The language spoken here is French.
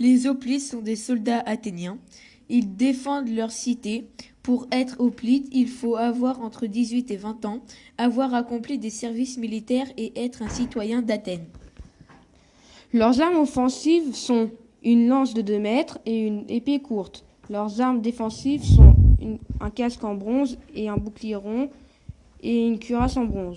Les hoplites sont des soldats athéniens. Ils défendent leur cité. Pour être hoplite, il faut avoir entre 18 et 20 ans, avoir accompli des services militaires et être un citoyen d'Athènes. Leurs armes offensives sont une lance de 2 mètres et une épée courte. Leurs armes défensives sont un casque en bronze et un bouclier rond et une cuirasse en bronze.